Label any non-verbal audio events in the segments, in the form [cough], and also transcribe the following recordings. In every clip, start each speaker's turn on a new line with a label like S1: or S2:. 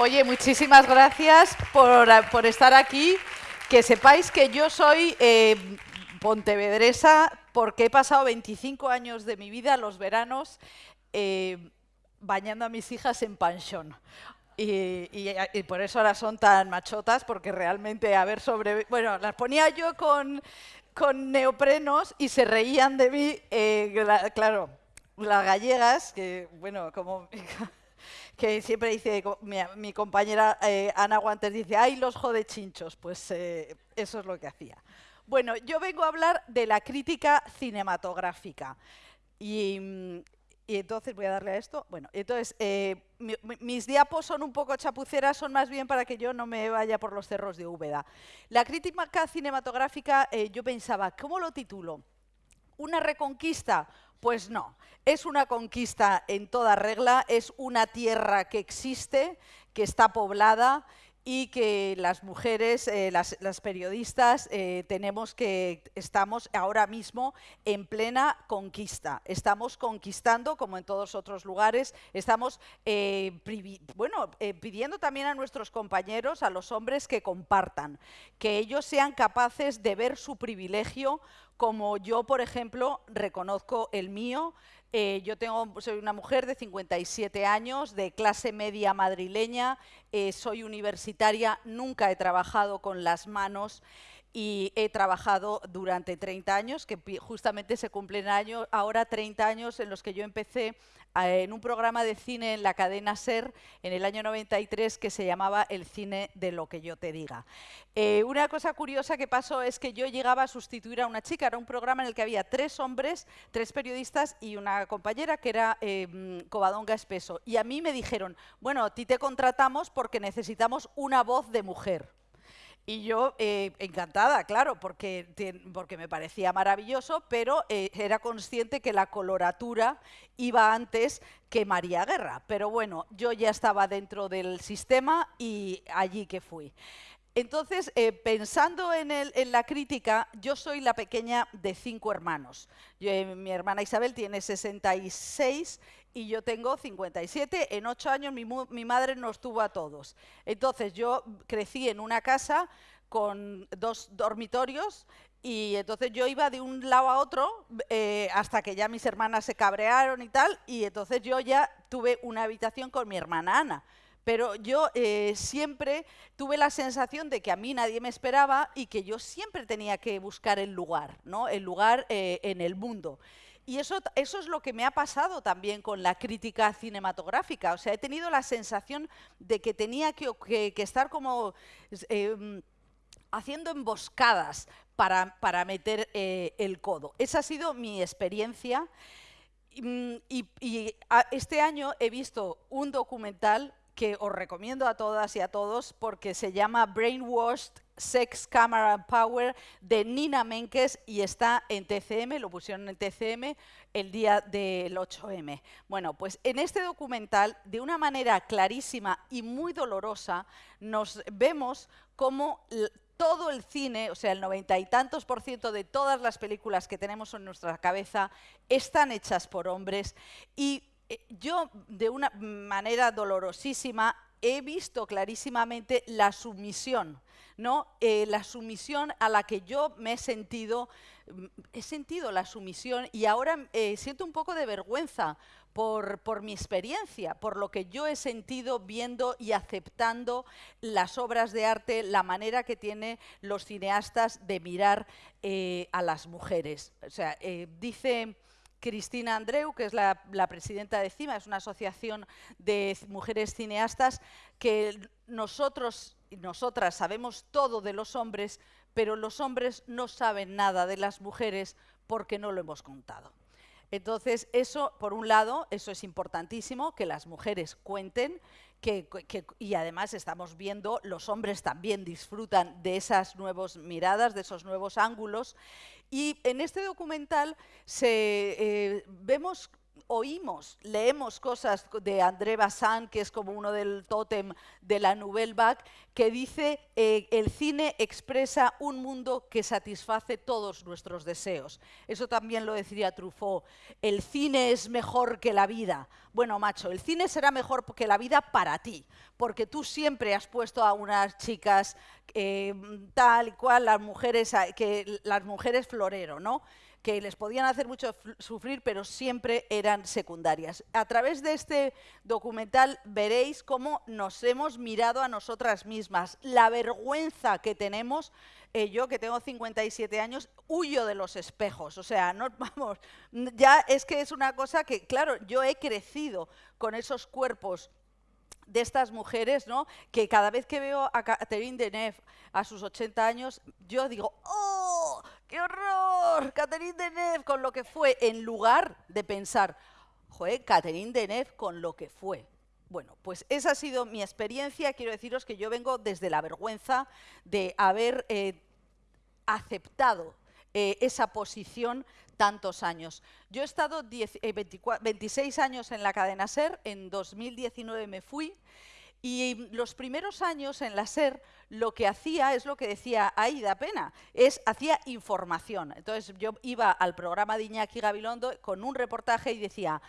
S1: Oye, muchísimas gracias por, estar aquí. Que sepáis que yo soy eh, pontevedresa porque he pasado 25 años de mi vida, los veranos, eh, bañando a mis hijas en panchón. Y, por eso ahora son tan machotas, porque realmente haber sobre... Bueno, las ponía yo con, con neoprenos y se reían de mí, eh, claro, las gallegas, que bueno, como [laughs] que siempre dice, mi, compañera eh, Ana Guantes dice, ¡ay, los jode chinchos! Pues eh, eso es lo que hacía. Bueno, yo vengo a hablar de la crítica cinematográfica. Y, entonces voy a darle a esto. Bueno, entonces, eh, mis diapos son un poco chapuceras, son más bien para que yo no me vaya por los cerros de Úbeda. La crítica cinematográfica, yo pensaba, ¿cómo lo titulo? ¿Una reconquista? Pues no, es una conquista en toda regla, es una tierra que existe, que está poblada y que las mujeres, eh, las, periodistas, eh, tenemos que, estamos ahora mismo en plena conquista. Estamos conquistando, como en todos otros lugares, estamos eh, bueno, pidiendo también a nuestros compañeros, a los hombres, que compartan, que ellos sean capaces de ver su privilegio como yo, por ejemplo, reconozco el mío, eh, yo tengo, soy una mujer de 57 años, de clase media madrileña, eh, soy universitaria, nunca he trabajado con las manos y he trabajado durante 30 años, que justamente se cumplen años, ahora 30 años en los que yo empecé en un programa de cine en la cadena SER en el año 93 que se llamaba El cine de lo que yo te diga. Eh, una cosa curiosa que pasó es que yo llegaba a sustituir a una chica, era un programa en el que había tres hombres, tres periodistas y una compañera que era eh, Covadonga Espeso. Y a mí me dijeron, bueno, a ti te contratamos porque necesitamos una voz de mujer. Y yo eh, encantada, claro, porque, porque me parecía maravilloso, pero eh, era consciente que la coloratura iba antes que María Guerra. Pero bueno, yo ya estaba dentro del sistema y allí que fui. Entonces, eh, pensando en, en, la crítica, yo soy la pequeña de cinco hermanos. mi hermana Isabel tiene 66 y yo tengo 57. En ocho años mi, mi, madre nos tuvo a todos. Entonces yo crecí en una casa con dos dormitorios y entonces yo iba de un lado a otro eh, hasta que ya mis hermanas se cabrearon y tal y entonces yo ya tuve una habitación con mi hermana Ana. Pero yo eh, siempre tuve la sensación de que a mí nadie me esperaba y que yo siempre tenía que buscar el lugar, ¿no? el lugar eh, en el mundo. Y eso, eso es lo que me ha pasado también con la crítica cinematográfica. O sea, he tenido la sensación de que tenía que, estar como em, haciendo emboscadas para, para meter eh, el codo. Esa ha sido mi experiencia. Y este año he visto un documental que os recomiendo a todas y a todos porque se llama Brainwashed Sex, Camera Power de Nina Menkes y está en TCM, lo pusieron en TCM el día del 8M. Bueno, pues en este documental, de una manera clarísima y muy dolorosa, nos vemos cómo todo el cine, o sea, el noventa y tantos por ciento de todas las películas que tenemos en nuestra cabeza están hechas por hombres y eh, yo, de una manera dolorosísima, he visto clarísimamente la sumisión, ¿no? Eh, la sumisión a la que yo me he sentido, mm, he sentido la sumisión y ahora eh, siento un poco de vergüenza por, por, mi experiencia, por lo que yo he sentido viendo y aceptando las obras de arte, la manera que tienen los cineastas de mirar a las mujeres. O sea, dice Cristina Andreu, que es la, presidenta de CIMA, es una asociación de mujeres cineastas, que nosotros nosotras sabemos todo de los hombres, pero los hombres no saben nada de las mujeres porque no lo hemos contado. Entonces, eso, por un lado, eso es importantísimo, que las mujeres cuenten, y además estamos viendo, los hombres también disfrutan de esas nuevas miradas, de esos nuevos ángulos, y en este documental se, eh, vemos oímos, leemos cosas de André Bazin, que es como uno del tótem de la Nouvelle Vague, que dice eh, el cine expresa un mundo que satisface todos nuestros deseos. Eso también lo decía Truffaut. El cine es mejor que la vida. Bueno, macho, el cine será mejor que la vida para ti, porque tú siempre has puesto a unas chicas eh, tal y cual, las mujeres, que, las mujeres florero, ¿no? Que les podían hacer mucho sufrir, pero siempre eran secundarias. A través de este documental veréis cómo nos hemos mirado a nosotras mismas, la vergüenza que tenemos. Eh, yo que tengo 57 años, huyo de los espejos, o sea, no, [laughs] vamos, ya es que es una cosa que, claro, yo he crecido con esos cuerpos de estas mujeres, ¿no? Que cada vez que veo a Catherine Deneuve a sus 80 años, yo digo, ¡oh! ¡Qué horror! Catherine Deneuve con lo que fue, en lugar de pensar, joder, Catherine Deneuve con lo que fue. Bueno, pues esa ha sido mi experiencia. Quiero deciros que yo vengo desde la vergüenza de haber eh, aceptado eh, esa posición tantos años. Yo he estado 26 eh, años en la cadena SER, en 2019 me fui, y los primeros años en la SER lo que hacía es lo que decía Aida Pena, es hacía información. Entonces yo iba al programa de Iñaki Gabilondo con un reportaje y decía,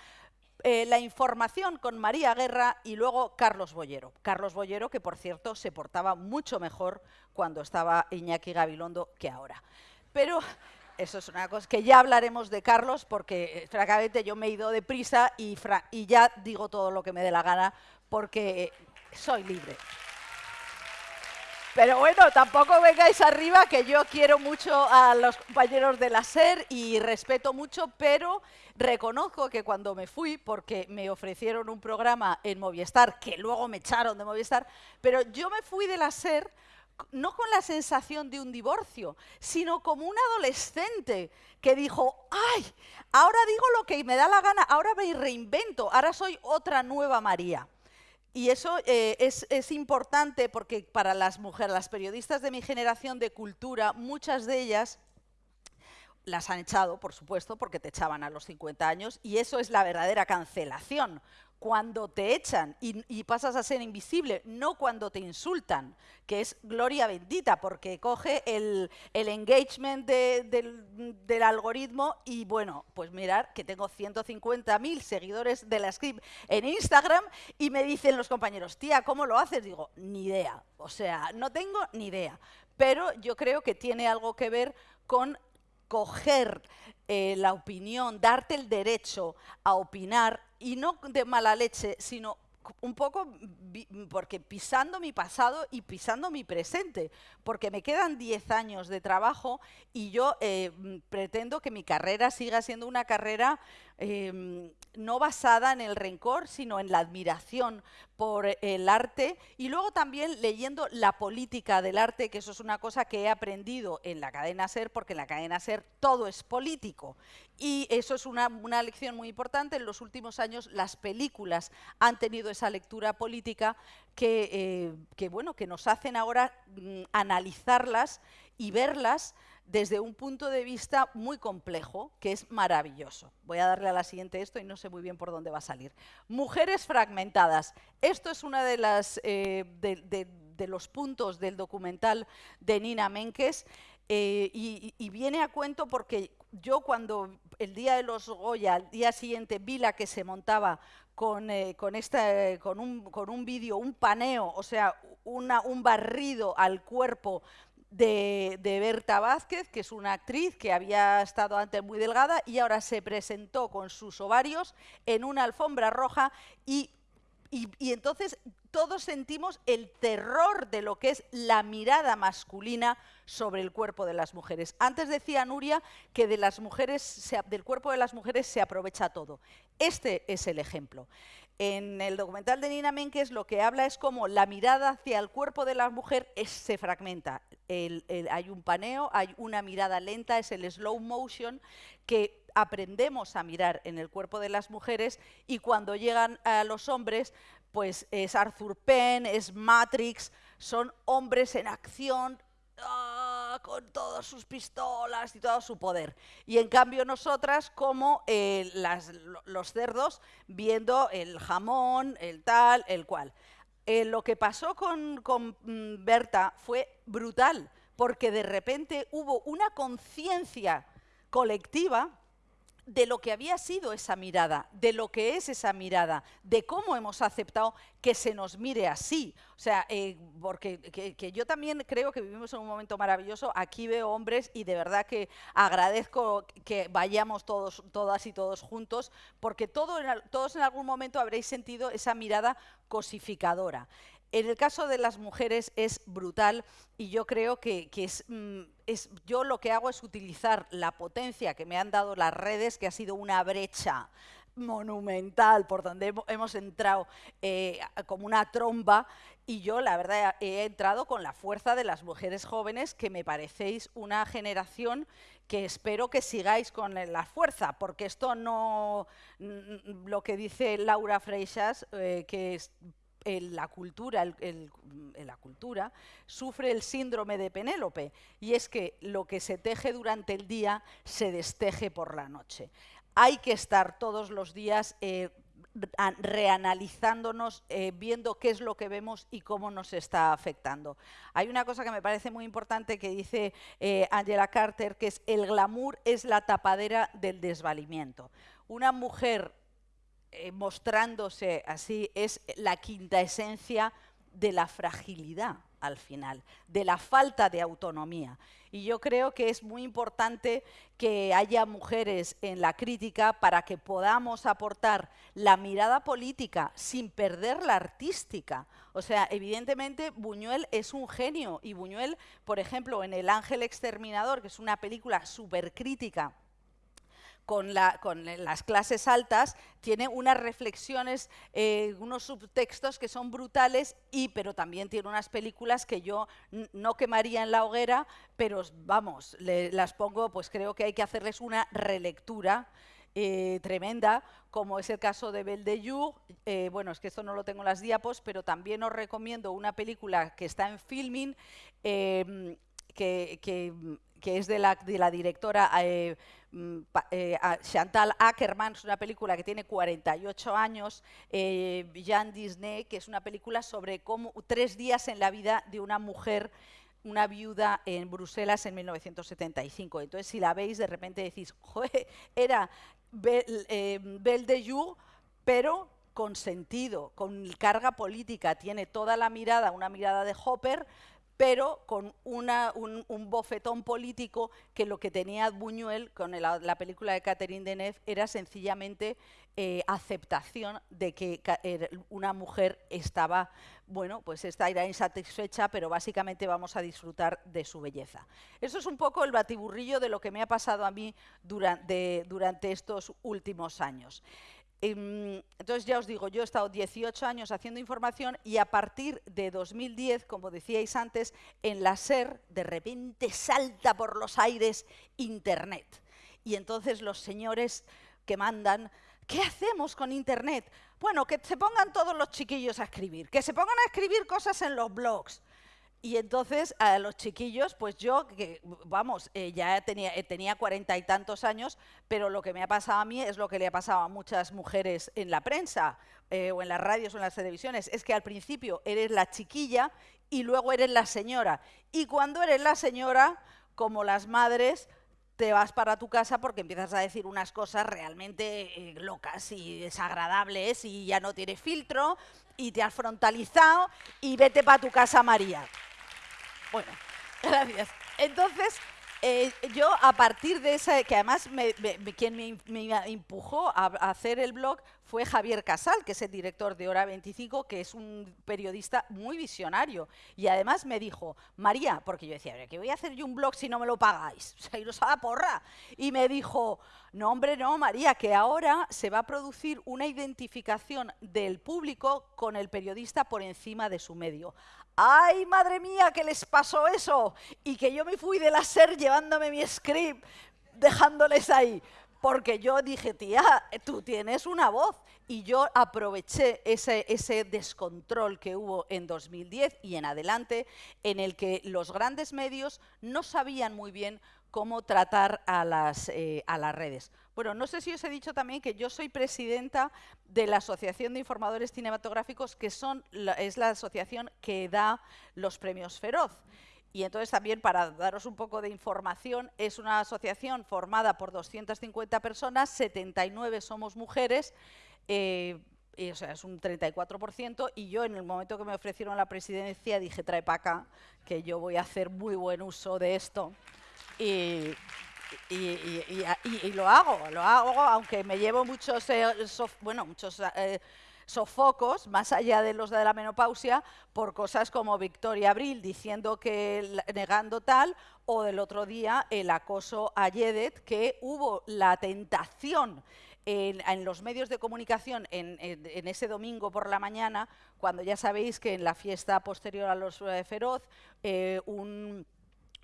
S1: eh, la información con María Guerra y luego Carlos Bollero. Carlos Bollero, que por cierto se portaba mucho mejor cuando estaba Iñaki Gabilondo que ahora. Pero eso es una cosa que ya hablaremos de Carlos, porque eh, francamente yo me he ido deprisa y, y ya digo todo lo que me dé la gana, porque soy libre. Pero bueno, tampoco vengáis arriba, que yo quiero mucho a los compañeros de la SER y respeto mucho, pero reconozco que cuando me fui, porque me ofrecieron un programa en Movistar, que luego me echaron de Movistar, pero yo me fui de la SER no con la sensación de un divorcio, sino como un adolescente que dijo, ay, ahora digo lo que me da la gana, ahora me reinvento, ahora soy otra nueva María. Y eso eh, es, es, importante porque para las mujeres, las periodistas de mi generación de cultura, muchas de ellas las han echado, por supuesto, porque te echaban a los 50 años, y eso es la verdadera cancelación, cuando te echan y, pasas a ser invisible, no cuando te insultan, que es gloria bendita, porque coge el, engagement del, algoritmo y bueno, pues mirar que tengo 150.000 seguidores de la script en Instagram y me dicen los compañeros, tía, ¿cómo lo haces? Digo, ni idea, o sea, no tengo ni idea, pero yo creo que tiene algo que ver con coger eh, la opinión, darte el derecho a opinar, y no de mala leche, sino un poco porque pisando mi pasado y pisando mi presente, porque me quedan 10 años de trabajo y yo eh, pretendo que mi carrera siga siendo una carrera em, no basada en el rencor, sino en la admiración por el arte y luego también leyendo la política del arte, que eso es una cosa que he aprendido en la cadena SER, porque en la cadena SER todo es político. Y eso es una, lección muy importante. En los últimos años las películas han tenido esa lectura política que, eh, bueno, que nos hacen ahora mm, analizarlas y verlas desde un punto de vista muy complejo, que es maravilloso. Voy a darle a la siguiente esto y no sé muy bien por dónde va a salir. Mujeres fragmentadas. Esto es uno de, eh, de, los puntos del documental de Nina Menkes eh, y, viene a cuento porque yo cuando el día de los Goya, al día siguiente, vi la que se montaba con, eh, con, esta, con un, con un vídeo, un paneo, o sea, una, un barrido al cuerpo de, Berta Vázquez, que es una actriz que había estado antes muy delgada y ahora se presentó con sus ovarios en una alfombra roja y, y, entonces todos sentimos el terror de lo que es la mirada masculina sobre el cuerpo de las mujeres. Antes decía Nuria que de las mujeres, del cuerpo de las mujeres se aprovecha todo. Este es el ejemplo. En el documental de Nina Menkes lo que habla es como la mirada hacia el cuerpo de la mujer se fragmenta. hay un paneo, hay una mirada lenta, es el slow motion que aprendemos a mirar en el cuerpo de las mujeres y cuando llegan a los hombres, pues es Arthur Penn, es Matrix, son hombres en acción, ¡ah! Con todas sus pistolas y todo su poder. Y en cambio nosotras como eh, los cerdos viendo el jamón, el tal, el cual. Eh, lo que pasó con, con mm, Berta fue brutal, porque de repente hubo una conciencia colectiva de lo que había sido esa mirada, de lo que es esa mirada, de cómo hemos aceptado que se nos mire así. O sea, eh, porque que, yo también creo que vivimos en un momento maravilloso. Aquí veo hombres y de verdad que agradezco que vayamos todos, todas y todos juntos, porque todo, todos en algún momento habréis sentido esa mirada cosificadora. En el caso de las mujeres es brutal y yo creo que, mm, es, yo lo que hago es utilizar la potencia que me han dado las redes, que ha sido una brecha monumental por donde hemos entrado eh, como una tromba y yo la verdad he entrado con la fuerza de las mujeres jóvenes que me parecéis una generación que espero que sigáis con la fuerza, porque esto no, lo que dice Laura Freixas, eh, que es la cultura, la cultura sufre el síndrome de Penélope y es que lo que se teje durante el día se desteje por la noche. Hay que estar todos los días eh, reanalizándonos, eh, viendo qué es lo que vemos y cómo nos está afectando. Hay una cosa que me parece muy importante que dice eh, Angela Carter, que es el glamour es la tapadera del desvalimiento. Una mujer eh, mostrándose así es la quinta esencia de la fragilidad al final, de la falta de autonomía. Y yo creo que es muy importante que haya mujeres en la crítica para que podamos aportar la mirada política sin perder la artística. O sea, evidentemente Buñuel es un genio y Buñuel, por ejemplo, en El Ángel Exterminador, que es una película súper crítica, con, las clases altas, tiene unas reflexiones, eh, unos subtextos que son brutales, y, pero también tiene unas películas que yo no quemaría en la hoguera, pero vamos, las pongo, pues creo que hay que hacerles una relectura. Eh, tremenda, como es el caso de Belle de Jour. Eh, bueno, es que esto no lo tengo en las diapos, pero también os recomiendo una película que está en filming, que, es de la, la directora eh, Chantal Ackerman, es una película que tiene 48 años, eh, Jean Disney, que es una película sobre cómo tres días en la vida de una mujer una viuda en Bruselas en 1975. Entonces, si la veis, de repente decís, era eh, Belle, de Jour, pero con sentido, con carga política, tiene toda la mirada, una mirada de Hopper, pero con un, bofetón político que lo que tenía Buñuel con la, película de Catherine Deneuve era sencillamente eh, aceptación de que er, una mujer estaba, bueno, pues esta era insatisfecha, pero básicamente vamos a disfrutar de su belleza. Eso es un poco el batiburrillo de lo que me ha pasado a mí durante estos últimos años. Em, entonces ya os digo, yo he estado 18 años haciendo información y a partir de 2010, como decíais antes, en la SER de repente salta por los aires Internet. Y entonces los señores que mandan, ¿qué hacemos con Internet? Bueno, que se pongan todos los chiquillos a escribir, que se pongan a escribir cosas en los blogs, y entonces a los chiquillos, pues yo, que vamos, eh, ya tenía, eh, tenía cuarenta y tantos años, pero lo que me ha pasado a mí es lo que le ha pasado a muchas mujeres en la prensa, eh, o en las radios o en las televisiones, es que al principio eres la chiquilla y luego eres la señora. Y cuando eres la señora, como las madres, te vas para tu casa porque empiezas a decir unas cosas realmente locas y desagradables y ya no tienes filtro y te has frontalizado y vete para tu casa María. Bueno, [laughs] gracias. Entonces, eh, yo a partir de esa, que además quien me, empujó a, hacer el blog fue Javier Casal, que es el director de Hora 25, que es un periodista muy visionario. Y además me dijo, María, porque yo decía, ¿qué voy a hacer yo un blog si no me lo pagáis? [laughs] O sea, iros a la porra. Y me dijo, no, hombre, no, María, que ahora se va a producir una identificación del público con el periodista por encima de su medio ay, madre mía, que les pasó eso, y que yo me fui de la SER llevándome mi script, dejándoles ahí. porque yo dije, tía, tú tienes una voz. Y yo aproveché ese, ese descontrol que hubo en 2010 y en adelante, en el que los grandes medios no sabían muy bien cómo tratar a las, eh, a las redes. Bueno, no sé si os he dicho también que yo soy presidenta de la Asociación de Informadores Cinematográficos, que es la asociación que da los premios Feroz. Y entonces también, para daros un poco de información, es una asociación formada por 250 personas, 79 somos mujeres, eh, o sea, es un 34%, y yo en el momento que me ofrecieron la presidencia dije, trae para acá, que yo voy a hacer muy buen uso de esto. Y, y, lo hago, lo hago, aunque me llevo muchos, eh, bueno, muchos eh, sofocos, más allá de los de la menopausia, por cosas como Victoria Abril diciendo que negando tal, o del otro día el acoso a Yedet, que hubo la tentación en, los medios de comunicación en, ese domingo por la mañana, cuando ya sabéis que en la fiesta posterior a los eh, Feroz, un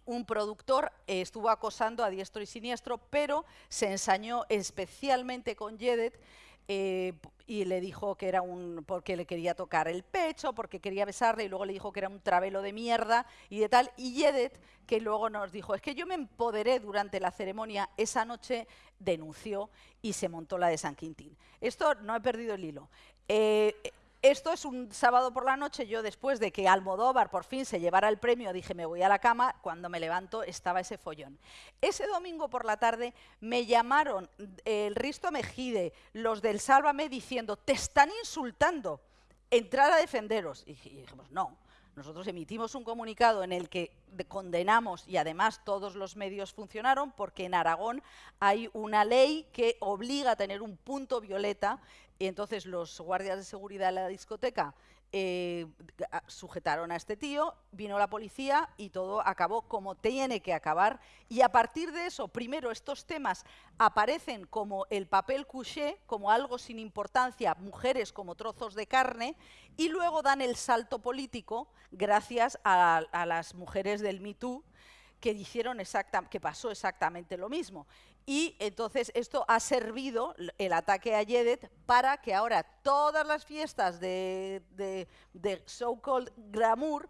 S1: un productor estuvo acosando a diestro y siniestro, pero se ensañó especialmente con Yedet eh, y le dijo que era un porque le quería tocar el pecho, porque quería besarle y luego le dijo que era un travelo de mierda y de tal. Y Yedet, que luego nos dijo, es que yo me empoderé durante la ceremonia, esa noche denunció y se montó la de San Quintín. Esto no he perdido el hilo. Eh, esto es un sábado por la noche, yo después de que Almodóvar por fin se llevara el premio, dije me voy a la cama, cuando me levanto estaba ese follón. Ese domingo por la tarde me llamaron el Risto Mejide, los del Sálvame, diciendo, te están insultando, entrar a defenderos. Y dijimos, no, nosotros emitimos un comunicado en el que condenamos y además todos los medios funcionaron porque en Aragón hay una ley que obliga a tener un punto violeta y entonces los guardias de seguridad de la discoteca eh, sujetaron a este tío, vino la policía y todo acabó como tiene que acabar. Y a partir de eso, primero estos temas aparecen como el papel couché, como algo sin importancia, mujeres como trozos de carne, y luego dan el salto político gracias a, las mujeres del Me Too, que, hicieron exacta, que pasó exactamente lo mismo. Y entonces esto ha servido, el ataque a Yedet, para que ahora todas las fiestas de, so-called glamour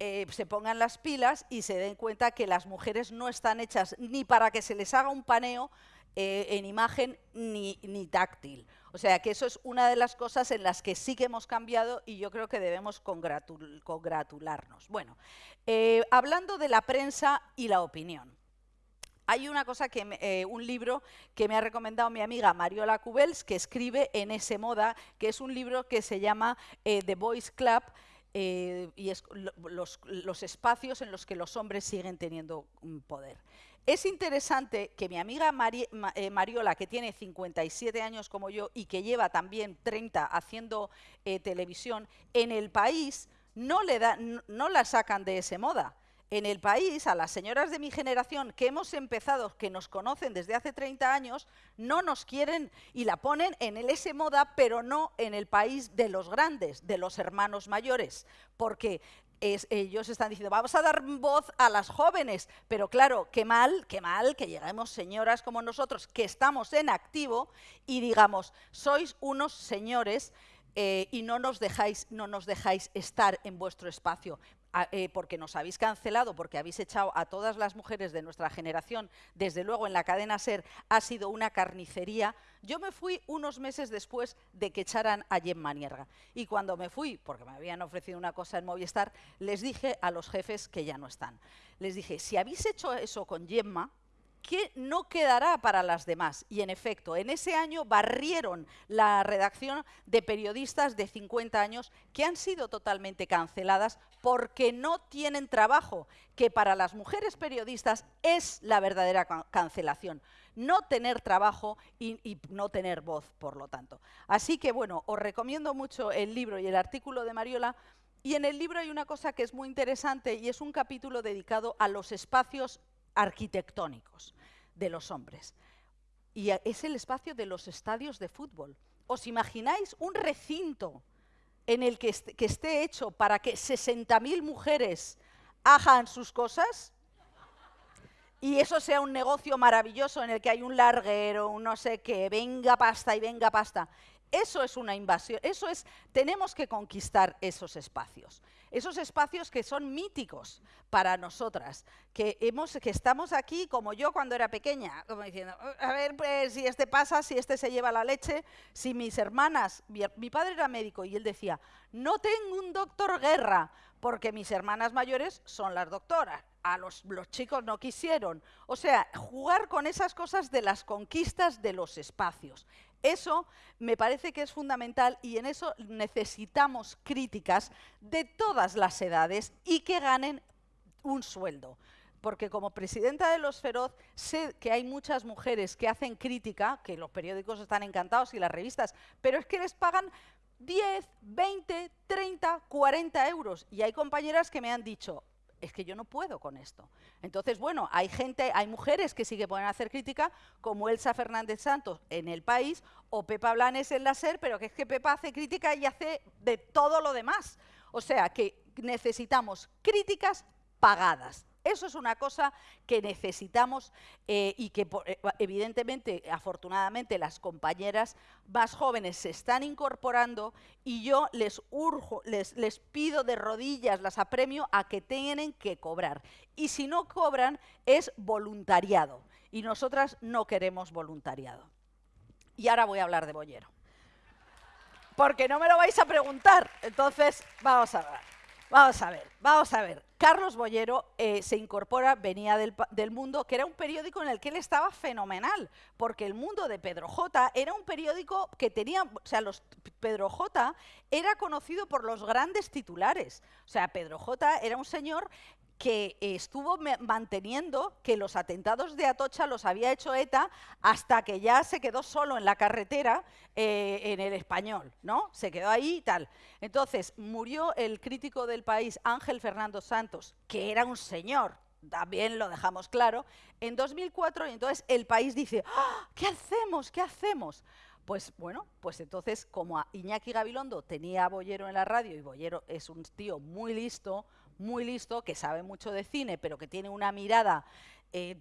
S1: eh, se pongan las pilas y se den cuenta que las mujeres no están hechas ni para que se les haga un paneo eh, en imagen ni, ni, táctil. O sea que eso es una de las cosas en las que sí que hemos cambiado y yo creo que debemos congratularnos. Bueno, eh, hablando de la prensa y la opinión. Hay una cosa que eh, un libro que me ha recomendado mi amiga Mariola Cubels, que escribe en ese moda, que es un libro que se llama eh, The Boys Club, eh, y es los, espacios en los que los hombres siguen teniendo poder. Es interesante que mi amiga Mariola, que tiene 57 años como yo y que lleva también 30 haciendo televisión, en el país no, le da, no la sacan de ese moda en el país, a las señoras de mi generación que hemos empezado, que nos conocen desde hace 30 años, no nos quieren y la ponen en el S moda, pero no en el país de los grandes, de los hermanos mayores, porque ellos están diciendo, vamos a dar voz a las jóvenes, pero claro, qué mal, qué mal que lleguemos señoras como nosotros, que estamos en activo, y digamos, sois unos señores eh, y no nos, dejáis, no nos dejáis estar en vuestro espacio. Eh, porque nos habéis cancelado, porque habéis echado a todas las mujeres de nuestra generación, desde luego en la cadena SER ha sido una carnicería. Yo me fui unos meses después de que echaran a Gemma Nierga. Y cuando me fui, porque me habían ofrecido una cosa en Movistar, les dije a los jefes que ya no están. Les dije, si habéis hecho eso con Gemma, que no quedará para las demás. Y en efecto, en ese año barrieron la redacción de periodistas de 50 años que han sido totalmente canceladas porque no tienen trabajo, que para las mujeres periodistas es la verdadera cancelación. No tener trabajo y, y no tener voz, por lo tanto. Así que, bueno, os recomiendo mucho el libro y el artículo de Mariola y en el libro hay una cosa que es muy interesante y es un capítulo dedicado a los espacios arquitectónicos de los hombres. Y es el espacio de los estadios de fútbol. ¿Os imagináis un recinto en el que, esté hecho para que 60.000 mujeres hagan sus cosas? y eso sea un negocio maravilloso en el que hay un larguero, un no sé qué, venga pasta y venga pasta. Eso es una invasión, eso es, tenemos que conquistar esos espacios. Esos espacios que son míticos para nosotras, que, hemos, que estamos aquí como yo cuando era pequeña, como diciendo, a ver pues, si este pasa, si este se lleva la leche, si mis hermanas, mi, mi padre era médico y él decía, no tengo un doctor guerra, porque mis hermanas mayores son las doctoras, a los, los, chicos no quisieron. O sea, jugar con esas cosas de las conquistas de los espacios. Eso me parece que es fundamental y en eso necesitamos críticas de todas las edades y que ganen un sueldo. Porque como presidenta de Los Feroz sé que hay muchas mujeres que hacen crítica, que los periódicos están encantados y las revistas, pero es que les pagan 10, 20, 30, 40 euros. Y hay compañeras que me han dicho, es que yo no puedo con esto. Entonces, bueno, hay gente, hay mujeres que sí que pueden hacer crítica, como Elsa Fernández Santos en El País o Pepa Blanes en la SER, pero que es que Pepa hace crítica y hace de todo lo demás. O sea, que necesitamos críticas pagadas. Eso es una cosa que necesitamos eh, y que eh, evidentemente, afortunadamente, las compañeras más jóvenes se están incorporando y yo les urjo, les, pido de rodillas, las apremio a que tienen que cobrar. Y si no cobran, es voluntariado. Y nosotras no queremos voluntariado. Y ahora voy a hablar de Bollero. Porque no me lo vais a preguntar. Entonces, vamos a ver. Vamos a ver, vamos a ver. Carlos Bollero eh, se incorpora, venía del, del, Mundo, que era un periódico en el que él estaba fenomenal, porque el Mundo de Pedro J era un periódico que tenía, o sea, los, Pedro J era conocido por los grandes titulares. O sea, Pedro J era un señor que estuvo manteniendo que los atentados de Atocha los había hecho ETA hasta que ya se quedó solo en la carretera eh, en el español, ¿no? Se quedó ahí y tal. Entonces, murió el crítico del país, Ángel Fernando Santos, que era un señor, también lo dejamos claro, en 2004, y entonces el país dice, ¡Ah! ¿qué hacemos? ¿Qué hacemos? Pues bueno, pues entonces como a Iñaki Gabilondo tenía a Bollero en la radio y Bollero es un tío muy listo, muy listo, que sabe mucho de cine, pero que tiene una mirada eh,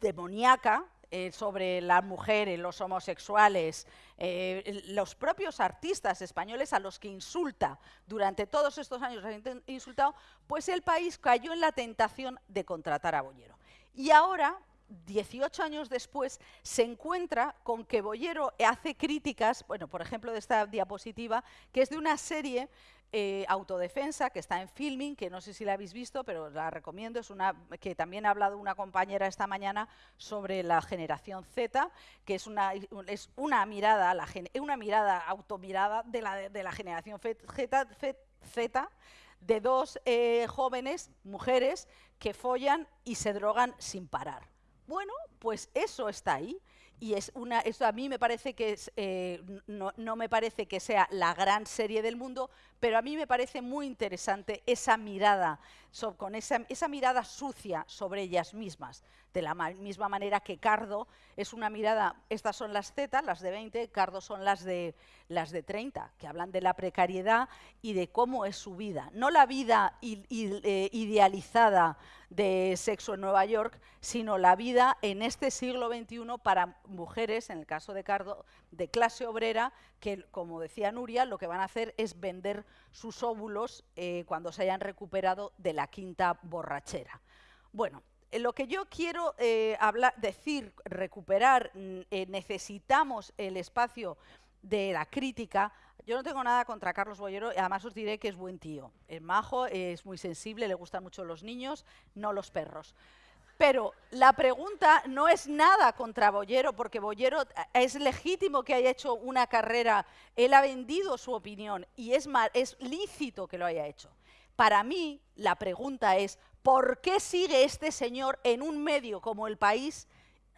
S1: demoníaca eh, sobre las mujeres, los homosexuales, eh, los propios artistas españoles a los que insulta durante todos estos años, insultado, pues el país cayó en la tentación de contratar a Bollero. Y ahora, 18 años después, se encuentra con que Bollero hace críticas, bueno, por ejemplo, de esta diapositiva, que es de una serie eh, autodefensa, que está en filming, que no sé si la habéis visto, pero la recomiendo, es una que también ha hablado una compañera esta mañana sobre la generación Z, que es una, es una mirada, la, una mirada automirada de la, de la generación Z, de dos eh, jóvenes, mujeres, que follan y se drogan sin parar. Bueno, pues eso está ahí. Y es una, eso a mí me parece que eh, no, no, me parece que sea la gran serie del mundo, pero a mí me parece muy interesante esa mirada, con esa, esa, mirada sucia sobre ellas mismas, de la ma misma manera que Cardo es una mirada, estas son las Z, las de 20, Cardo son las de, las de 30, que hablan de la precariedad y de cómo es su vida, no la vida eh, idealizada de sexo en Nueva York, sino la vida en este siglo XXI para mujeres, en el caso de Cardo, de clase obrera, que, como decía Nuria, lo que van a hacer es vender sus óvulos eh, cuando se hayan recuperado de la quinta borrachera. Bueno, eh, lo que yo quiero eh, hablar, decir, recuperar, mm, necesitamos el espacio de la crítica. Yo no tengo nada contra Carlos Bollero, además os diré que es buen tío. Es majo, es muy sensible, le gustan mucho los niños, no los perros. Pero la pregunta no es nada contra Bollero, porque Bollero es legítimo que haya hecho una carrera, él ha vendido su opinión y es, es lícito que lo haya hecho. Para mí, la pregunta es, ¿por qué sigue este señor en un medio como El País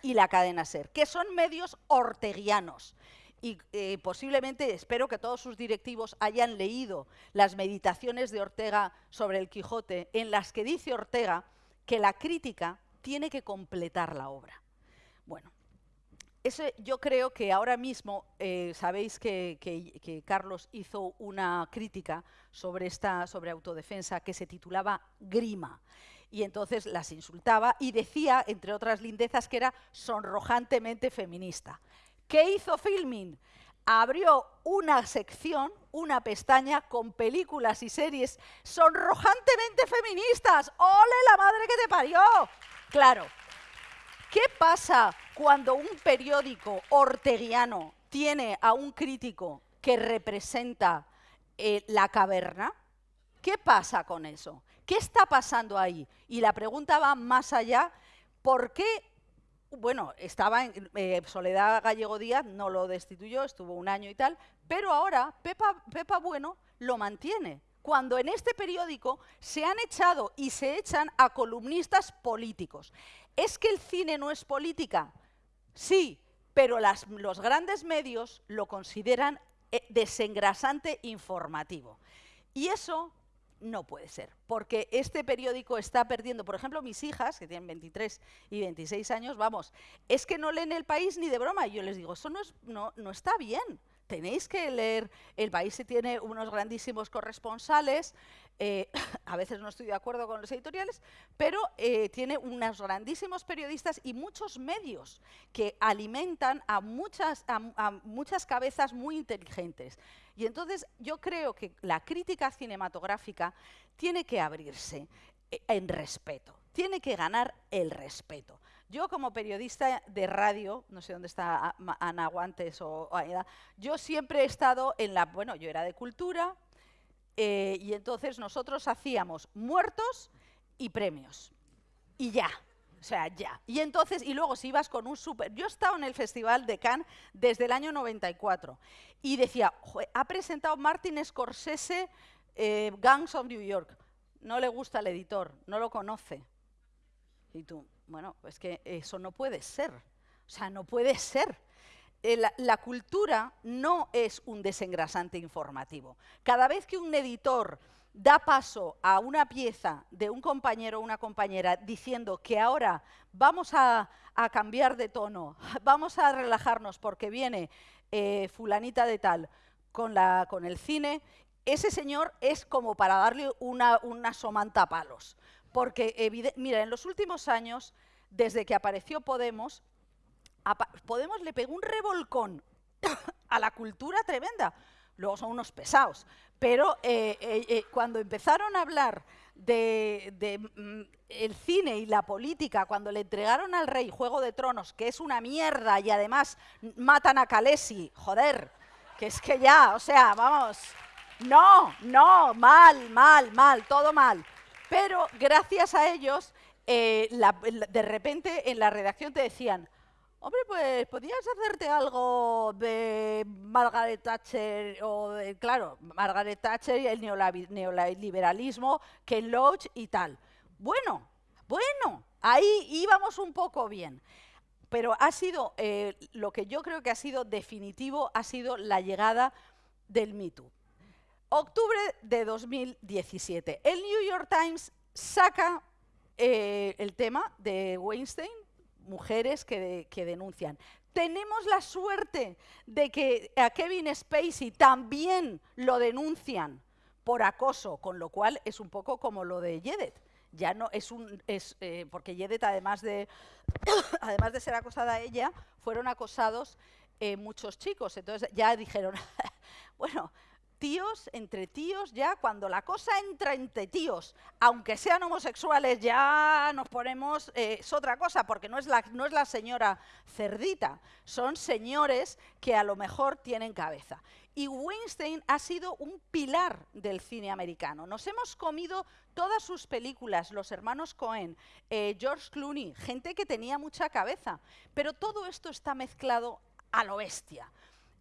S1: y la cadena SER? Que son medios orteguianos. Y eh, posiblemente, espero que todos sus directivos hayan leído las meditaciones de Ortega sobre el Quijote, en las que dice Ortega que la crítica tiene que completar la obra. Bueno, yo creo que ahora mismo, eh, sabéis que, Carlos hizo una crítica sobre esta sobre autodefensa que se titulaba Grima. Y entonces las insultaba y decía, entre otras lindezas, que era sonrojantemente feminista. ¿Qué hizo Filming? Abrió una sección, una pestaña con películas y series sonrojantemente feministas. ¡Ole la madre que te parió! Claro, ¿Qué pasa cuando un periódico orteguiano tiene a un crítico que representa eh, la caverna? ¿Qué pasa con eso? ¿Qué está pasando ahí? Y la pregunta va más allá, ¿por qué? Bueno, estaba en eh, Soledad Gallego Díaz, no lo destituyó, estuvo un año y tal, pero ahora Pepa, Pepa Bueno lo mantiene cuando en este periódico se han echado y se echan a columnistas políticos. ¿Es que el cine no es política? Sí, pero los grandes medios lo consideran eh, desengrasante informativo. Y eso no puede ser, porque este periódico está perdiendo, por ejemplo, mis hijas, que tienen 23 y 26 años, vamos, es que no leen el país ni de broma. Y yo les digo, eso no, no está bien tenéis que leer, el país tiene unos grandísimos corresponsales, eh, [laughs] a veces no estoy de acuerdo con los editoriales, pero eh, tiene unos grandísimos periodistas y muchos medios que alimentan a muchas, a muchas cabezas muy inteligentes. Y entonces yo creo que la crítica cinematográfica tiene que abrirse eh, en respeto, tiene que ganar el respeto. Yo como periodista de radio, no sé dónde está Ana Guantes o, Aida, yo siempre he estado en la, bueno, yo era de cultura eh, y entonces nosotros hacíamos muertos y premios. Y ya, o sea, ya. Y entonces, y luego si ibas con un súper... Yo he estado en el Festival de Cannes desde el año 94 y decía, ha presentado Martin Scorsese eh, Gangs of New York. No le gusta el editor, no lo conoce. Y tú, bueno, es que eso no puede ser. O sea, no puede ser. Eh, la, cultura no es un desengrasante informativo. Cada vez que un editor da paso a una pieza de un compañero o una compañera diciendo que ahora vamos a, cambiar de tono, [laughs] vamos a relajarnos porque viene eh, fulanita de tal con, la, con el cine, ese señor es como para darle una, una somanta palos. Porque, mira, en los últimos años, desde que apareció Podemos, Podemos le pegó un revolcón [coughs] a la cultura tremenda. Luego son unos pesados. Pero eh, eh, eh, cuando empezaron a hablar de, mm, el cine y la política, cuando le entregaron al rey Juego de Tronos, que es una mierda y además matan a Calesi, joder, que es que ya, o sea, vamos, no, no, mal, mal, mal, todo mal. Pero gracias a ellos, eh, de repente en la redacción te decían, hombre, pues podías hacerte algo de Margaret Thatcher, o de, claro, Margaret Thatcher y el neoliberalismo, Ken Loach y tal. Bueno, bueno, ahí íbamos un poco bien. Pero ha sido, eh, lo que yo creo que ha sido definitivo, ha sido la llegada del Me Octubre de 2017. El New York Times saca eh, el tema de Weinstein, mujeres que, denuncian. Tenemos la suerte de que a Kevin Spacey también lo denuncian por acoso, con lo cual es un poco como lo de Yedet. Ya no es un es eh, porque Yedet además de [coughs] además de ser acosada ella, fueron acosados eh, muchos chicos. Entonces ya dijeron, [laughs] bueno, tíos, entre tíos, ya cuando la cosa entra entre tíos, aunque sean homosexuales, ya nos ponemos, eh, es otra cosa, porque no es, la, no es la señora cerdita, son señores que a lo mejor tienen cabeza. Y Weinstein ha sido un pilar del cine americano. Nos hemos comido todas sus películas, los hermanos Cohen, eh, George Clooney, gente que tenía mucha cabeza. Pero todo esto está mezclado a lo bestia.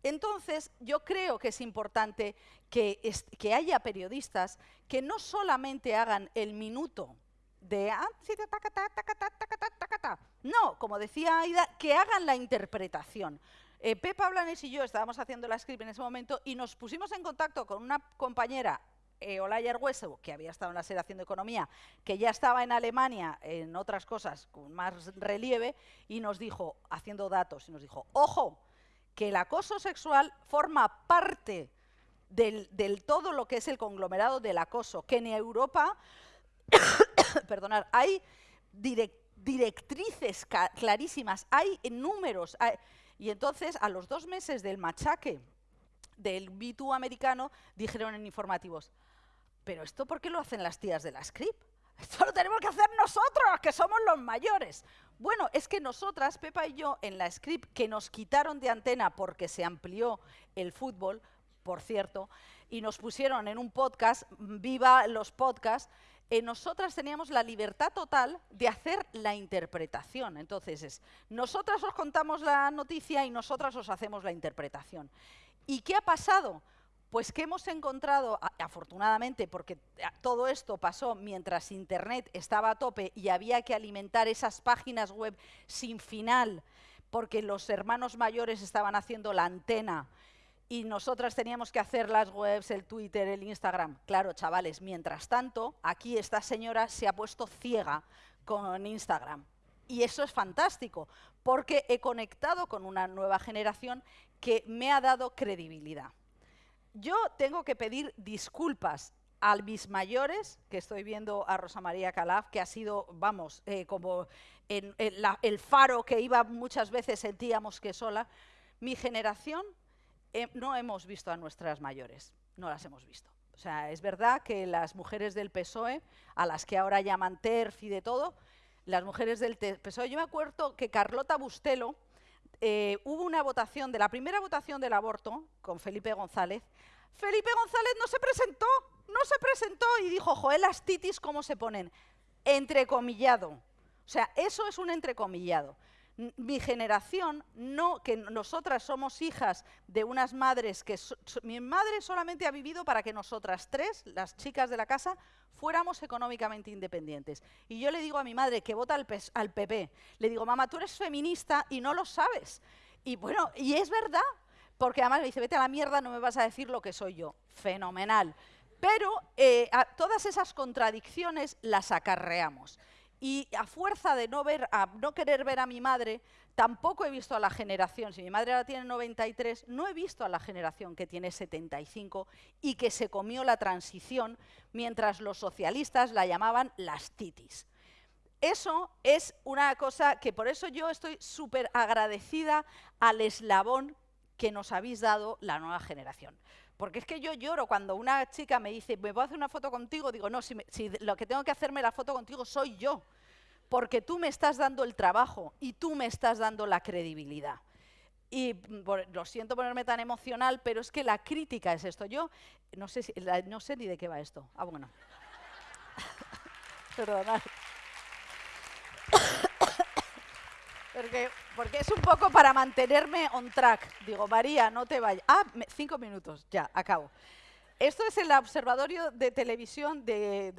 S1: Entonces, yo creo que es importante que, haya periodistas que no solamente hagan el minuto de no, como decía Aida, que hagan la interpretación. Eh, Pepa Blanes y yo estábamos haciendo la script en ese momento y nos pusimos en contacto con una compañera eh, Olaya que había estado en la Selección de Economía, que ya estaba en Alemania en otras cosas con más relieve, y nos dijo, haciendo datos, y nos dijo, ojo, que el acoso sexual forma parte del, todo lo que es el conglomerado del acoso, que en Europa, [coughs] perdonar, hay directrices clarísimas, hay números, y entonces a los dos meses del machaque del b americano dijeron en informativos, pero esto ¿por qué lo hacen las tías de la script? Esto lo tenemos que hacer nosotros, que somos los mayores. Bueno, es que nosotras, Pepa y yo, en la script que nos quitaron de antena porque se amplió el fútbol, por cierto, y nos pusieron en un podcast, viva los podcasts, eh, nosotras teníamos la libertad total de hacer la interpretación. Entonces es, nosotras os contamos la noticia y nosotras os hacemos la interpretación. ¿Y qué ha pasado? Pues que hemos encontrado, afortunadamente, porque todo esto pasó mientras Internet estaba a tope y había que alimentar esas páginas web sin final, porque los hermanos mayores estaban haciendo la antena y nosotras teníamos que hacer las webs, el Twitter, el Instagram. Claro, chavales, mientras tanto, aquí esta señora se ha puesto ciega con Instagram. Y eso es fantástico, porque he conectado con una nueva generación que me ha dado credibilidad. Yo tengo que pedir disculpas a mis mayores, que estoy viendo a Rosa María Calaf, que ha sido, vamos, eh, como el faro que iba muchas veces sentíamos que sola. Mi generación eh, no hemos visto a nuestras mayores, no las hemos visto. O sea, es verdad que las mujeres del PSOE, a las que ahora llaman TERF y de todo, las mujeres del PSOE, yo me acuerdo que Carlota Bustelo, eh, hubo una votación, de la primera votación del aborto, con Felipe González, Felipe González no se presentó, no se presentó y dijo, joder, las titis, ¿cómo se ponen? Entrecomillado. O sea, eso es un entrecomillado mi generación, no, que nosotras somos hijas de unas madres que... mi madre solamente ha vivido para que nosotras tres, las chicas de la casa, fuéramos económicamente independientes. Y yo le digo a mi madre que vota al, al PP, le digo, mamá, tú eres feminista y no lo sabes. Y bueno, y es verdad, porque además me dice, vete a la mierda, no me vas a decir lo que soy yo. Fenomenal. Pero eh, todas esas contradicciones las acarreamos y a fuerza de no, ver, no querer ver a mi madre, tampoco he visto a la generación, si mi madre ahora tiene 93, no he visto a la generación que tiene 75 y que se comió la transición mientras los socialistas la llamaban las titis. Eso es una cosa que por eso yo estoy súper agradecida al eslabón que nos habéis dado la nueva generación. Porque es que yo lloro cuando una chica me dice, ¿me puedo hacer una foto contigo? Digo, no, si, lo que tengo que hacerme la foto contigo soy yo. Porque tú me estás dando el trabajo y tú me estás dando la credibilidad. Y mm, lo siento ponerme tan emocional, pero es que la crítica es esto. Yo no sé, no sé ni de qué va esto. Ah, bueno. [laughs] Perdonad. Porque, porque, es un poco para mantenerme on track. Digo, María, no te vayas. Ah, cinco minutos, ya, acabo. Esto es el Observatorio de Televisión, de,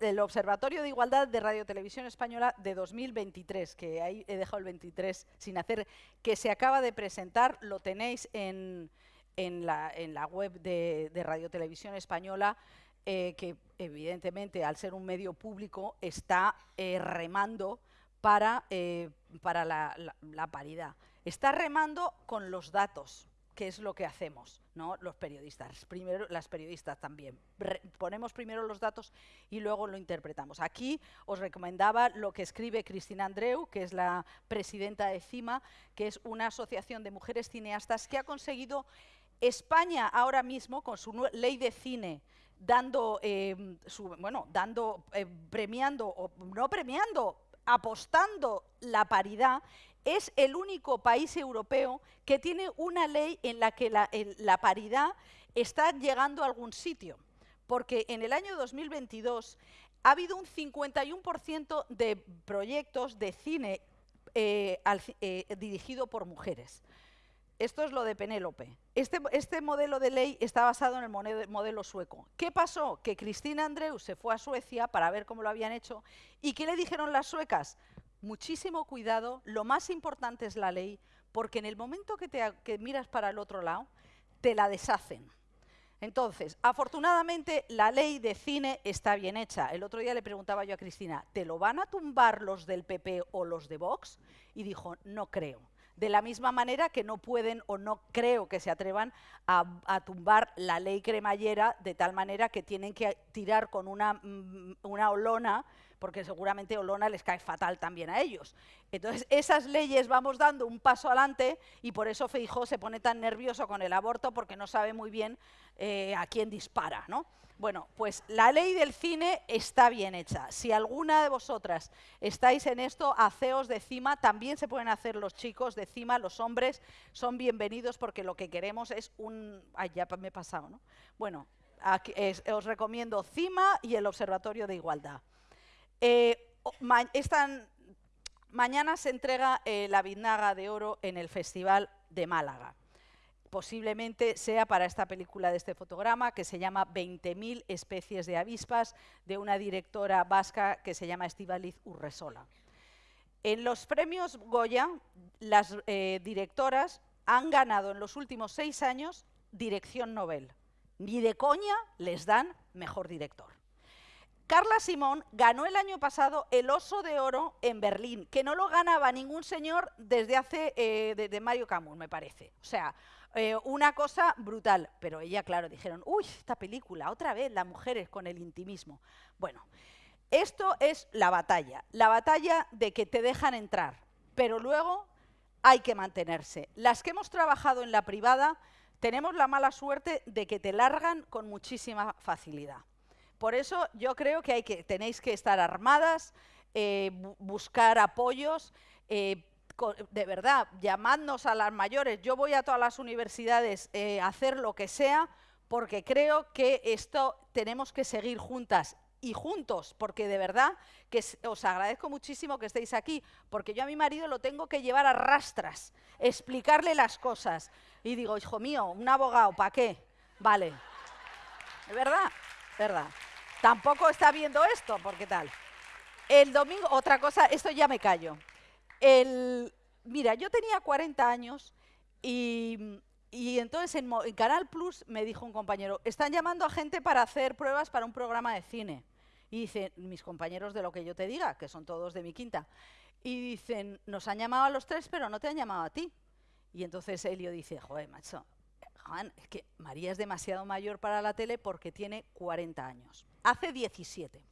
S1: el Observatorio de Igualdad de Radio Televisión Española de 2023, que ahí he dejado el 23 sin hacer, que se acaba de presentar, lo tenéis en, en, la, en la, web de, de Radio Televisión Española, eh, que evidentemente al ser un medio público está eh, remando para, eh, para la, paridad. Está remando con los datos, que es lo que hacemos, ¿no? los periodistas, primero las periodistas también. ponemos primero los datos y luego lo interpretamos. Aquí os recomendaba lo que escribe Cristina Andreu, que es la presidenta de CIMA, que es una asociación de mujeres cineastas que ha conseguido España ahora mismo, con su ley de cine, dando, eh, bueno, dando, eh, premiando, o no premiando, apostando la paridad, es el único país europeo que tiene una ley en la que la, paridad está llegando a algún sitio. Porque en el año 2022 ha habido un 51% de proyectos de cine eh, eh, dirigido por mujeres. Esto es lo de Penélope. Este, este, modelo de ley está basado en el modelo sueco. ¿Qué pasó? Que Cristina Andreu se fue a Suecia para ver cómo lo habían hecho. ¿Y qué le dijeron las suecas? Muchísimo cuidado, lo más importante es la ley, porque en el momento que, que miras para el otro lado, te la deshacen. Entonces, afortunadamente, la ley de cine está bien hecha. El otro día le preguntaba yo a Cristina, ¿te lo van a tumbar los del PP o los de Vox? Y dijo, no creo. De la misma manera que no pueden o no creo que se atrevan a, tumbar la ley cremallera de tal manera que tienen que tirar con una, mm, una olona porque seguramente Olona les cae fatal también a ellos. Entonces, esas leyes vamos dando un paso adelante y por eso Feijó se pone tan nervioso con el aborto porque no sabe muy bien eh, a quién dispara, ¿no? Bueno, pues la ley del cine está bien hecha. Si alguna de vosotras estáis en esto, haceos de cima, también se pueden hacer los chicos de cima, los hombres son bienvenidos porque lo que queremos es un... Ay, ya me he pasado, ¿no? Bueno, os recomiendo CIMA y el Observatorio de Igualdad. Eh, mañana se entrega eh, la Biznaga de Oro en el Festival de Málaga. Posiblemente sea para esta película de este fotograma que se llama 20.000 especies de avispas de una directora vasca que se llama Estivaliz Urresola. En los premios Goya, las eh, directoras han ganado en los últimos seis años dirección Nobel. Ni de coña les dan mejor director. Carla Simón ganó el año pasado el Oso de Oro en Berlín, que no lo ganaba ningún señor desde hace, eh, desde Mario Camus, me parece. O sea, eh, una cosa brutal. Pero ella, claro, dijeron, uy, esta película, otra vez, las mujeres con el intimismo. Bueno, esto es la batalla, la batalla de que te dejan entrar, pero luego hay que mantenerse. Las que hemos trabajado en la privada tenemos la mala suerte de que te largan con muchísima facilidad. Por eso yo creo que, hay que tenéis que estar armadas, eh, buscar apoyos, eh, de verdad, llamadnos a las mayores. Yo voy a todas las universidades eh, a hacer lo que sea porque creo que esto tenemos que seguir juntas y juntos, porque de verdad que os agradezco muchísimo que estéis aquí, porque yo a mi marido lo tengo que llevar a rastras, explicarle las cosas. Y digo, hijo mío, un abogado, ¿para qué? Vale. ¿Es verdad? ¿Verdad? Tampoco está viendo esto, porque tal. El domingo, otra cosa, esto ya me callo. El, mira, yo tenía 40 años y, entonces en, en, Canal Plus me dijo un compañero, están llamando a gente para hacer pruebas para un programa de cine. Y dicen, mis compañeros de lo que yo te diga, que son todos de mi quinta, y dicen, nos han llamado a los tres, pero no te han llamado a ti. Y entonces Elio dice, joder, macho, Juan, es que María es demasiado mayor para la tele porque tiene 40 años. Hace 17.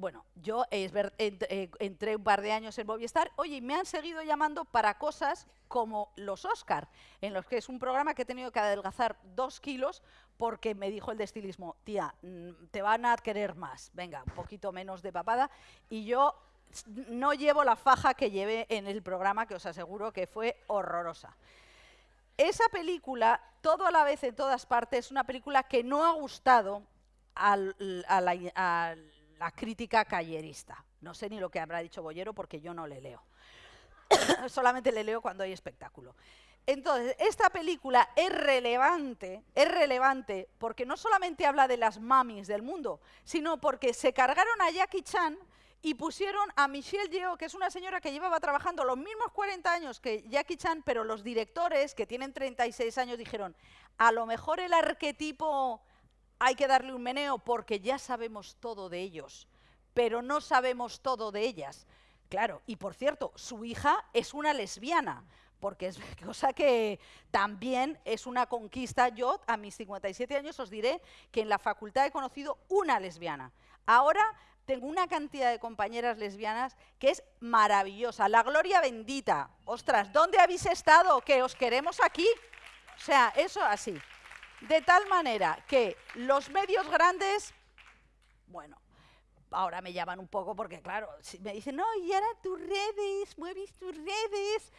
S1: Bueno, yo eh, entré un par de años en Movistar, oye, me han seguido llamando para cosas como los Oscar, en los que es un programa que he tenido que adelgazar dos kilos porque me dijo el de estilismo, tía, mm, te van a querer más, venga, un poquito menos de papada, y yo no llevo la faja que llevé en el programa, que os aseguro que fue horrorosa. Esa película, todo a la vez en todas partes, es una película que no ha gustado a, la, crítica callerista. No sé ni lo que habrá dicho Bollero porque yo no le leo. [coughs] Solamente le leo cuando hay espectáculo. Entonces, esta película es relevante, es relevante porque no solamente habla de las mamis del mundo, sino porque se cargaron a Jackie Chan y pusieron a Michelle Yeoh, que es una señora que llevaba trabajando los mismos 40 años que Jackie Chan, pero los directores, que tienen 36 años, dijeron, a lo mejor el arquetipo hay que darle un meneo porque ya sabemos todo de ellos, pero no sabemos todo de ellas. Claro, y por cierto, su hija es una lesbiana, porque es [laughs] cosa que también es una conquista. Yo, a mis 57 años, os diré que en la facultad he conocido una lesbiana. Ahora tengo una cantidad de compañeras lesbianas que es maravillosa. La gloria bendita. Ostras, ¿dónde habéis estado? Que os queremos aquí. O sea, eso así. De tal manera que los medios grandes, bueno, ahora me llaman un poco porque, claro, me dicen, no, y ahora tus redes, mueves tus redes.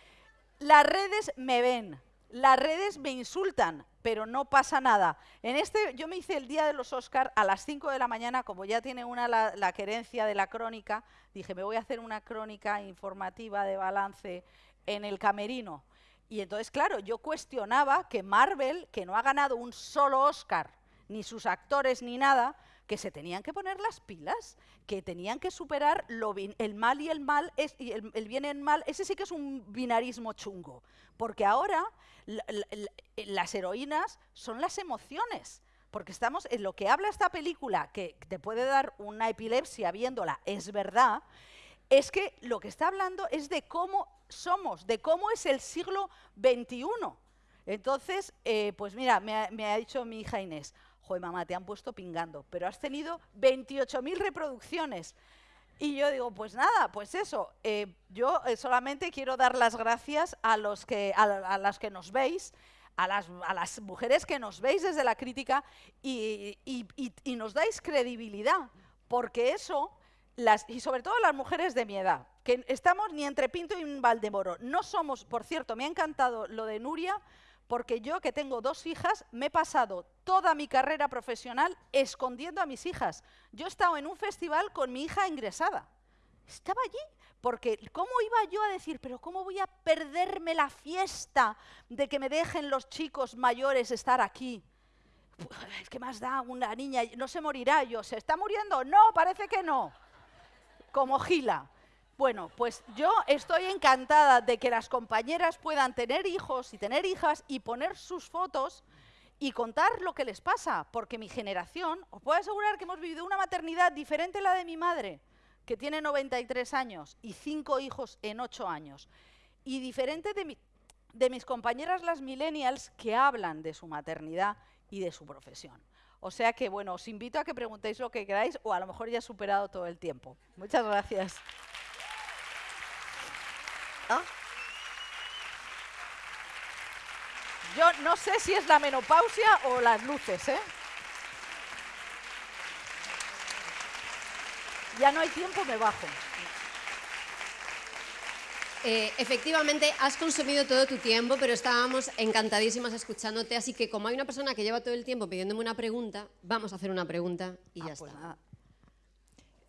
S1: Las redes me ven, las redes me insultan, pero no pasa nada. En este, yo me hice el día de los Oscar a las 5 de la mañana, como ya tiene una la, querencia de la crónica, dije, me voy a hacer una crónica informativa de balance en el camerino. Y entonces, claro, yo cuestionaba que Marvel, que no ha ganado un solo Oscar, ni sus actores ni nada, que se tenían que poner las pilas, que tenían que superar el mal y el mal, el, bien y el mal, ese sí que es un binarismo chungo, porque ahora las heroínas son las emociones. porque estamos en lo que habla esta película, que te puede dar una epilepsia viéndola, es verdad, es que lo que está hablando es de cómo somos, de cómo es el siglo XXI. Entonces, eh, pues mira, me ha, dicho mi hija Inés, joder mamá, te han puesto pingando, pero has tenido 28.000 reproducciones. Y yo digo, pues nada, pues eso, eh, yo eh, solamente quiero dar las gracias a, los que, a, las que nos veis, a las, mujeres que nos veis desde la crítica y, nos dais credibilidad, porque eso, las, y sobre todo las mujeres de mi edad, que estamos ni entre Pinto y Valdemoro, no somos, por cierto, me ha encantado lo de Nuria, porque yo que tengo dos hijas, me he pasado toda mi carrera profesional escondiendo a mis hijas. Yo he estado en un festival con mi hija ingresada. Estaba allí, porque ¿cómo iba yo a decir, pero cómo voy a perderme la fiesta de que me dejen los chicos mayores estar aquí? Es que más da una niña, no se morirá yo, ¿se está muriendo? No, parece que no. Como Gila. Bueno, pues yo estoy encantada de que las compañeras puedan tener hijos y tener hijas y poner sus fotos y contar lo que les pasa, porque mi generación, os puedo asegurar que hemos vivido una maternidad diferente a la de mi madre, que tiene 93 años y cinco hijos en 8 años, y diferente de, de mis compañeras las millennials que hablan de su maternidad y de su profesión. O sea que, bueno, os invito a que preguntéis lo que queráis o a lo mejor ya he superado todo el tiempo. Muchas gracias. Yo no sé si es la menopausia o las luces, ¿eh? Ya no hay tiempo, me bajo.
S2: Eh, efectivamente, has consumido todo tu tiempo, pero estábamos encantadísimas escuchándote, así que como hay una persona que lleva todo el tiempo pidiéndome una pregunta, vamos a hacer una pregunta y ah, ya pues está.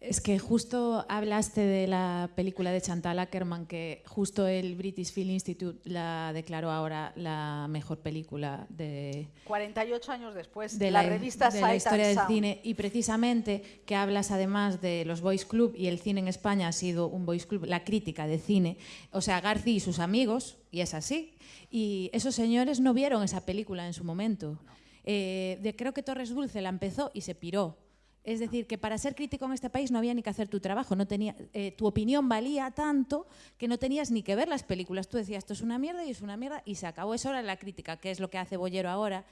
S3: Es que justo hablaste de la película de Chantal Ackerman, que justo el British Film Institute la declaró ahora la mejor película de...
S1: 48 años después, de la, revista
S3: de la historia del cine. Y precisamente que hablas además de los Boys Club, y el cine en España ha sido un Boys Club, la crítica de cine. O sea, García y sus amigos, y es así. Y esos señores no vieron esa película en su momento. Eh, de, creo que Torres Dulce la empezó y se piró es decir, que para ser crítico en este país no había ni que hacer tu trabajo, no tenía, eh, tu opinión valía tanto que no tenías ni que ver las películas. Tú decías, esto es una mierda y es una mierda y se acabó. Eso era la crítica, que es lo que hace Bollero ahora.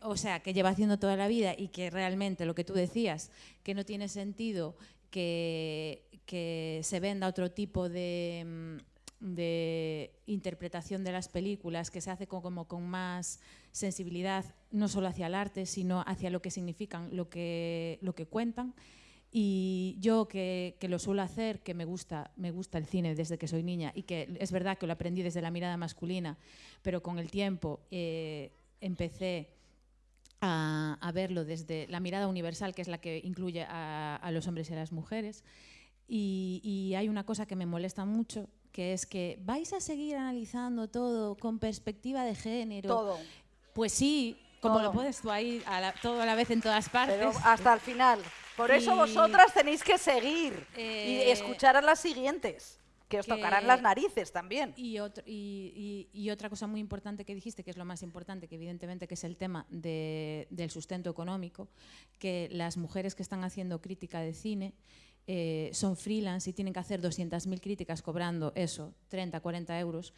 S3: O sea, que lleva haciendo toda la vida y que realmente lo que tú decías, que no tiene sentido que, se venda otro tipo de mm, de interpretación de las películas que se hace como con más sensibilidad, no solo hacia el arte, sino hacia lo que significan, lo que, lo que cuentan. Y yo que, lo suelo hacer, que me gusta, me gusta el cine desde que soy niña y que es verdad que lo aprendí desde la mirada masculina, pero con el tiempo eh, empecé a, verlo desde la mirada universal, que es la que incluye a, los hombres y a las mujeres. Y, y hay una cosa que me molesta mucho, que es que vais a seguir analizando todo con perspectiva de género.
S1: Todo.
S3: Pues sí, como lo puedes tú ahí todo a la vez en todas partes.
S1: Pero hasta el final. Por eso vosotras tenéis que seguir y eh, escuchar a las siguientes que os tocarán las narices también.
S3: Y, y, otra cosa muy importante que dijiste, que es lo más importante, que evidentemente que es el tema del sustento económico, que las mujeres que están haciendo crítica de cine eh, son freelance y tienen que hacer 200.000 críticas cobrando eso, 30, 40 euros,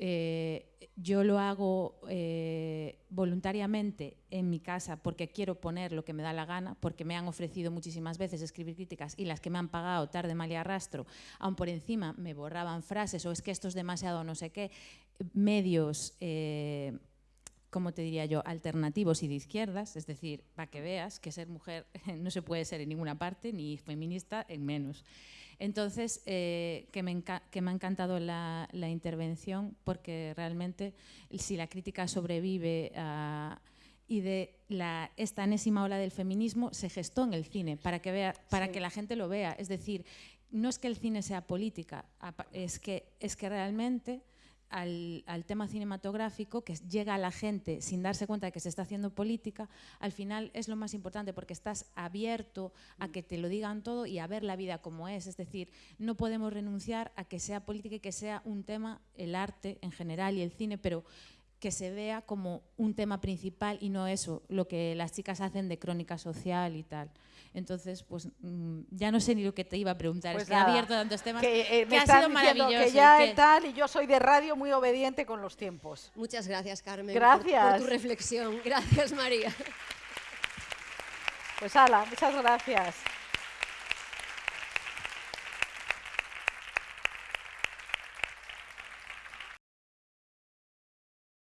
S3: eh, yo lo hago eh, voluntariamente en mi casa porque quiero poner lo que me da la gana, porque me han ofrecido muchísimas veces escribir críticas y las que me han pagado tarde, mal y arrastro, aún por encima me borraban frases o es que esto es demasiado no sé qué, medios como te diría yo, alternativos y de izquierdas, es decir, para que veas que ser mujer [laughs] no se puede ser en ninguna parte, ni feminista en menos. Entonces, eh, que, me que, me ha encantado la, intervención porque realmente si la crítica sobrevive y de la, esta enésima ola del feminismo se gestó en el cine para que, vea, para que la gente lo vea. Es decir, no es que el cine sea política, es que, es que realmente al, tema cinematográfico, que llega a la gente sin darse cuenta de que se está haciendo política, al final es lo más importante porque estás abierto a que te lo digan todo y a ver la vida como es. Es decir, no podemos renunciar a que sea política y que sea un tema, el arte en general y el cine, pero que se vea como un tema principal y no eso, lo que las chicas hacen de crónica social y tal. Entonces, pues mm, ya no sé ni lo que te iba a preguntar,
S1: Pues
S3: es que
S1: nada,
S3: ha abierto tantos temas
S1: que,
S3: que,
S1: eh, me
S3: ha
S1: están
S3: sido maravilloso.
S1: que ya
S3: que-
S1: tal, y yo soy de radio muy obediente con los tiempos.
S2: Muchas gracias, Carmen, por-
S1: Gracias.
S2: por tu reflexión. Gracias, María.
S1: Pues ala, muchas gracias.